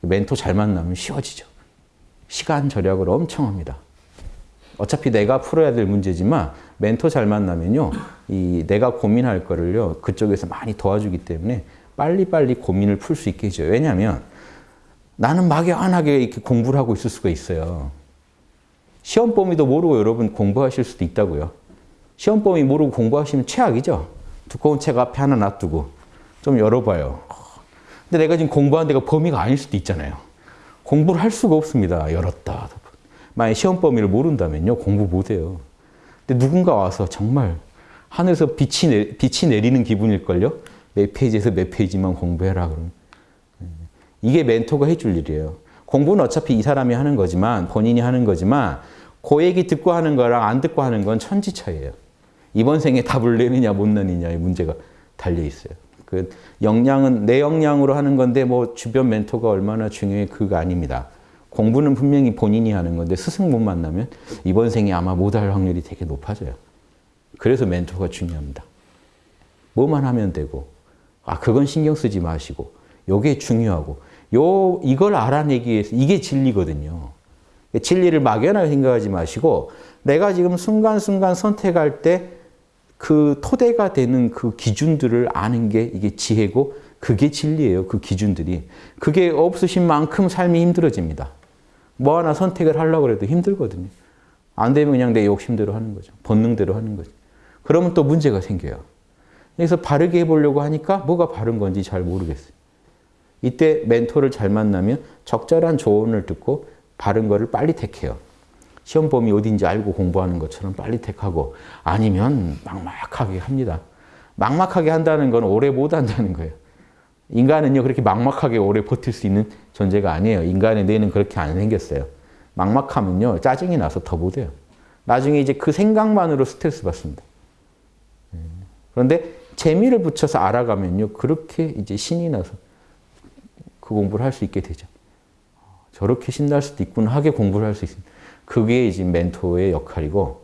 멘토 잘 만나면 쉬워지죠. 시간 절약을 엄청 합니다. 어차피 내가 풀어야 될 문제지만 멘토 잘 만나면요. 이 내가 고민할 거를요. 그쪽에서 많이 도와주기 때문에 빨리빨리 고민을 풀 수 있게 해줘요. 왜냐하면 나는 막연하게 이렇게 공부를 하고 있을 수가 있어요. 시험 범위도 모르고 여러분 공부하실 수도 있다고요. 시험 범위 모르고 공부하시면 최악이죠. 두꺼운 책 앞에 하나 놔두고 좀 열어봐요. 근데 내가 지금 공부한 데가 범위가 아닐 수도 있잖아요. 공부를 할 수가 없습니다. 열었다. 만약 시험 범위를 모른다면요. 공부 못해요. 근데 누군가 와서 정말 하늘에서 빛이, 내, 빛이 내리는 기분일걸요? 몇 페이지에서 몇 페이지만 공부해라. 그러면. 이게 멘토가 해줄 일이에요. 공부는 어차피 이 사람이 하는 거지만 본인이 하는 거지만 그 얘기 듣고 하는 거랑 안 듣고 하는 건 천지 차이예요. 이번 생에 답을 내느냐 못 내느냐의 문제가 달려 있어요. 그 역량은 내 역량으로 하는 건데 뭐 주변 멘토가 얼마나 중요해 그거 아닙니다. 공부는 분명히 본인이 하는 건데 스승 못 만나면 이번 생에 아마 못 할 확률이 되게 높아져요. 그래서 멘토가 중요합니다. 뭐만 하면 되고 아 그건 신경 쓰지 마시고 요게 중요하고 요 이걸 알아내기 위해서 이게 진리거든요. 진리를 막연하게 생각하지 마시고 내가 지금 순간순간 선택할 때 그 토대가 되는 그 기준들을 아는 게 이게 지혜고 그게 진리예요. 그 기준들이. 그게 없으신 만큼 삶이 힘들어집니다. 뭐 하나 선택을 하려고 해도 힘들거든요. 안 되면 그냥 내 욕심대로 하는 거죠. 본능대로 하는 거죠. 그러면 또 문제가 생겨요. 그래서 바르게 해보려고 하니까 뭐가 바른 건지 잘 모르겠어요. 이때 멘토를 잘 만나면 적절한 조언을 듣고 바른 거를 빨리 택해요. 시험 범위 어딘지 알고 공부하는 것처럼 빨리 택하고 아니면 막막하게 합니다. 막막하게 한다는 건 오래 못 한다는 거예요. 인간은요 그렇게 막막하게 오래 버틸 수 있는 존재가 아니에요. 인간의 뇌는 그렇게 안 생겼어요. 막막하면요 짜증이 나서 더 못해요. 나중에 이제 그 생각만으로 스트레스 받습니다. 그런데 재미를 붙여서 알아가면요 그렇게 이제 신이 나서 그 공부를 할 수 있게 되죠. 저렇게 신날 수도 있구나 하게 공부를 할 수 있습니다. 그게 이제 멘토의 역할이고